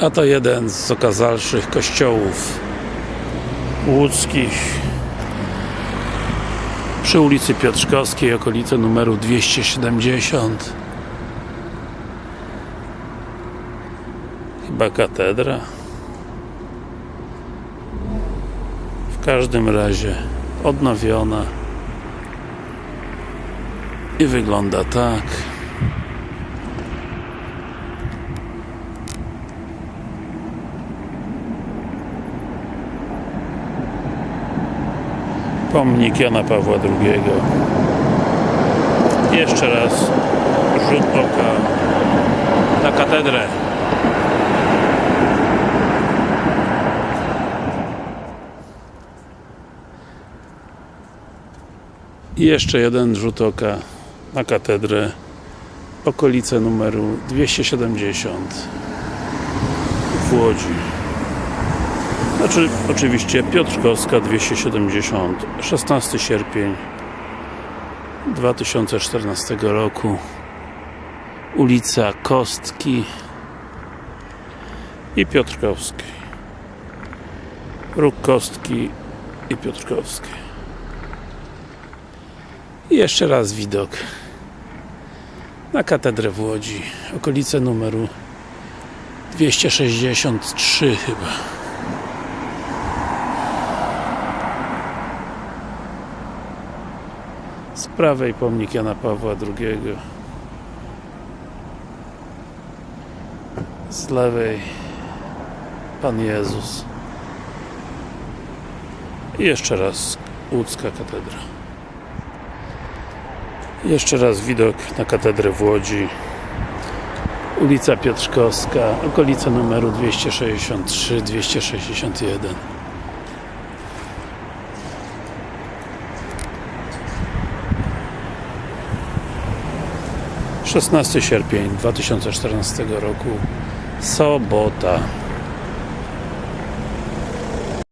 A to jeden z okazalszych kościołów łódzkich. Przy ulicy Piotrzkowskiej, okolice numeru 270 chyba katedra. W każdym razie odnowiona. I wygląda tak pomnik Jana Pawła II jeszcze raz rzut oka na katedrę. I jeszcze jeden rzut oka na katedrę. Okolice numeru 270 w Łodzi znaczy oczywiście Piotrkowska 270 16 sierpień 2014 roku. Ulica Kostki i Piotrkowskiej Róg Kostki i Piotrkowskiej i jeszcze raz widok na katedrę w Łodzi okolice numeru 263 chyba z prawej pomnik Jana Pawła II z lewej Pan Jezus. I jeszcze raz łódzka katedra. Jeszcze raz widok na katedrę w Łodzi. Ulica Piotrzkowska okolica numeru 263 261 16 sierpień 2014 roku. Sobota